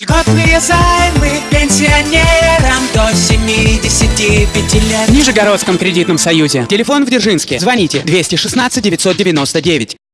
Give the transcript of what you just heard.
Льготные займы пенсионерам до 75 лет. В Нижегородском кредитном союзе. Телефон в Дзержинске. Звоните 216 999.